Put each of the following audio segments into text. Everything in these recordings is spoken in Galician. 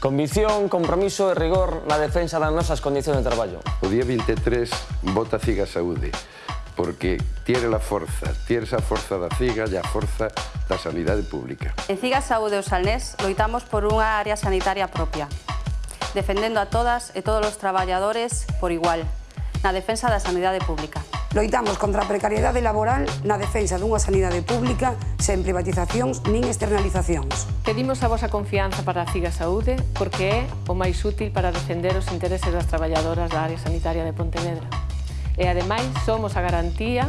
Convicción, compromiso e rigor na defensa das nosas condicións de traballo. O día 23 vota CIGA Saúde, porque tiene la forza, tiene esa forza da CIGA e a forza da sanidade pública. En CIGA Saúde o Salnés loitamos por unha área sanitaria propia, defendendo a todas e todos os traballadores por igual, na defensa da sanidade pública. Loitamos contra a precariedade laboral na defensa dunha sanidade pública sen privatizacións nin externalizacións. Pedimos a vosa confianza para a CIGA Saúde porque é o máis útil para defender os intereses das traballadoras da área sanitaria de Pontevedra. E, ademais, somos a garantía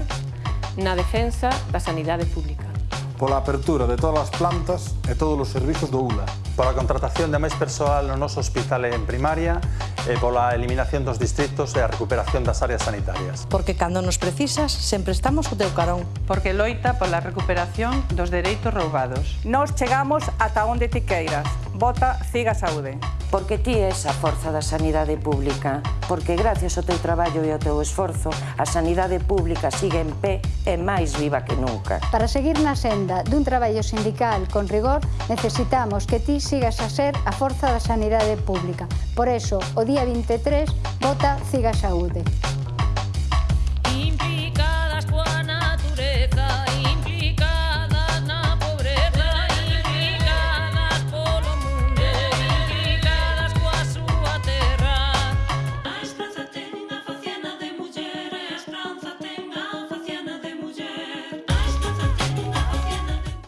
na defensa da sanidade pública. Pola apertura de todas as plantas e todos os servizos do ULA, pola contratación de máis persoal no noso hospital en primaria e pola eliminación dos distritos e a recuperación das áreas sanitarias. Porque cando nos precisas, sempre estamos o teu carón. Porque loita pola recuperación dos dereitos roubados. Nos chegamos ata onde ti queiras. Vota Ciga Saúde. Porque ti és a forza da sanidade pública. Porque gracias ao teu traballo e ao teu esforzo, a sanidade pública sigue en pé e máis viva que nunca. Para seguir na senda dun traballo sindical con rigor, necesitamos que ti sigas a ser a forza da sanidade pública. Por eso, o día 23, vota Ciga Saúde.